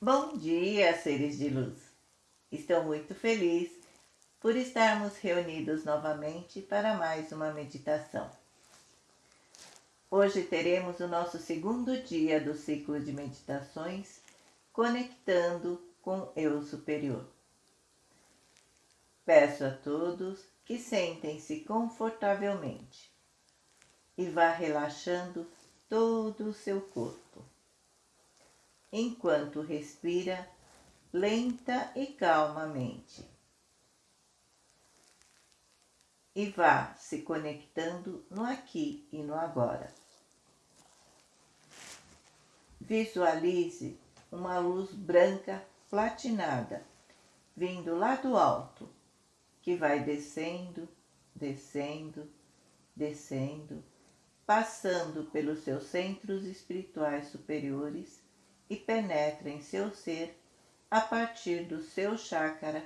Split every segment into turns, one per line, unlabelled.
Bom dia, seres de luz! Estou muito feliz por estarmos reunidos novamente para mais uma meditação. Hoje teremos o nosso segundo dia do ciclo de meditações conectando com Eu Superior. Peço a todos que sentem-se confortavelmente e vá relaxando todo o seu corpo enquanto respira lenta e calmamente. E vá se conectando no aqui e no agora. Visualize uma luz branca platinada vindo lá do alto, que vai descendo, descendo, descendo, passando pelos seus centros espirituais superiores e penetra em seu ser a partir do seu chácara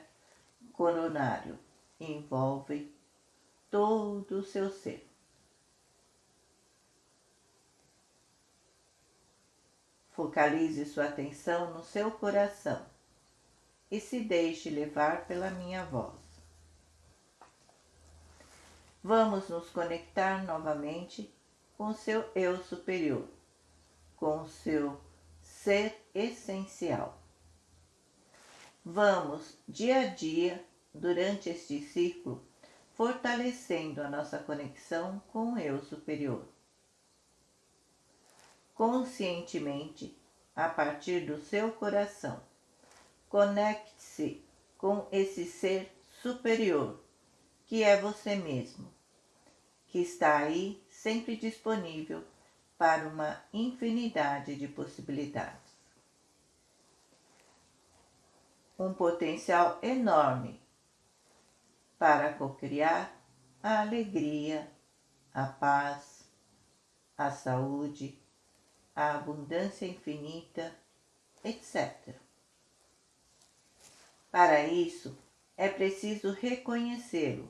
coronário, envolve todo o seu ser. Focalize sua atenção no seu coração e se deixe levar pela minha voz. Vamos nos conectar novamente com seu eu superior, com seu ser essencial. Vamos, dia a dia, durante este ciclo, fortalecendo a nossa conexão com o Eu Superior. Conscientemente, a partir do seu coração, conecte-se com esse ser superior, que é você mesmo, que está aí sempre disponível para uma infinidade de possibilidades. Um potencial enorme para cocriar a alegria, a paz, a saúde, a abundância infinita, etc. Para isso, é preciso reconhecê-lo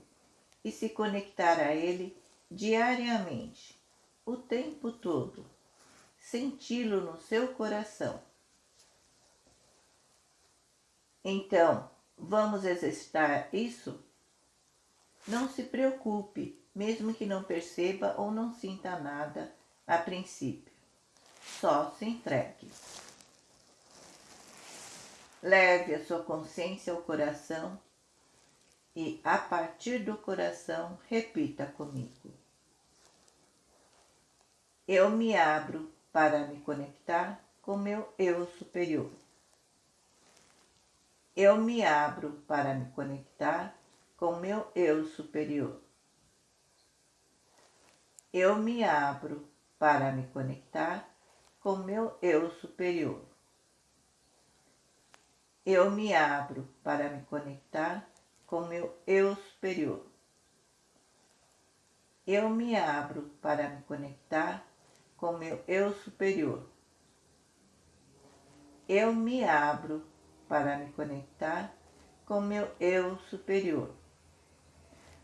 e se conectar a ele diariamente o tempo todo, senti-lo no seu coração. Então, vamos exercitar isso? Não se preocupe, mesmo que não perceba ou não sinta nada a princípio. Só se entregue. Leve a sua consciência ao coração e, a partir do coração, repita comigo. Eu me abro para me conectar com meu eu superior. Eu me abro para me conectar com meu eu superior. Eu me abro para me conectar com meu eu superior. Eu me abro para me conectar com meu eu superior. Eu me abro para me conectar com meu eu superior. Eu me abro para me conectar com meu eu superior.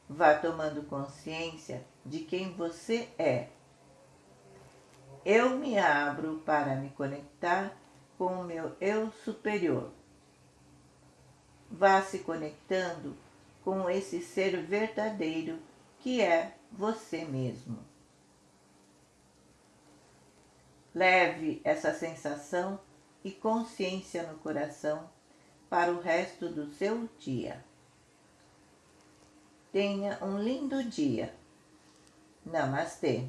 Vá tomando consciência de quem você é. Eu me abro para me conectar com o meu eu superior. Vá se conectando com esse ser verdadeiro que é você mesmo. Leve essa sensação e consciência no coração para o resto do seu dia. Tenha um lindo dia. Namastê.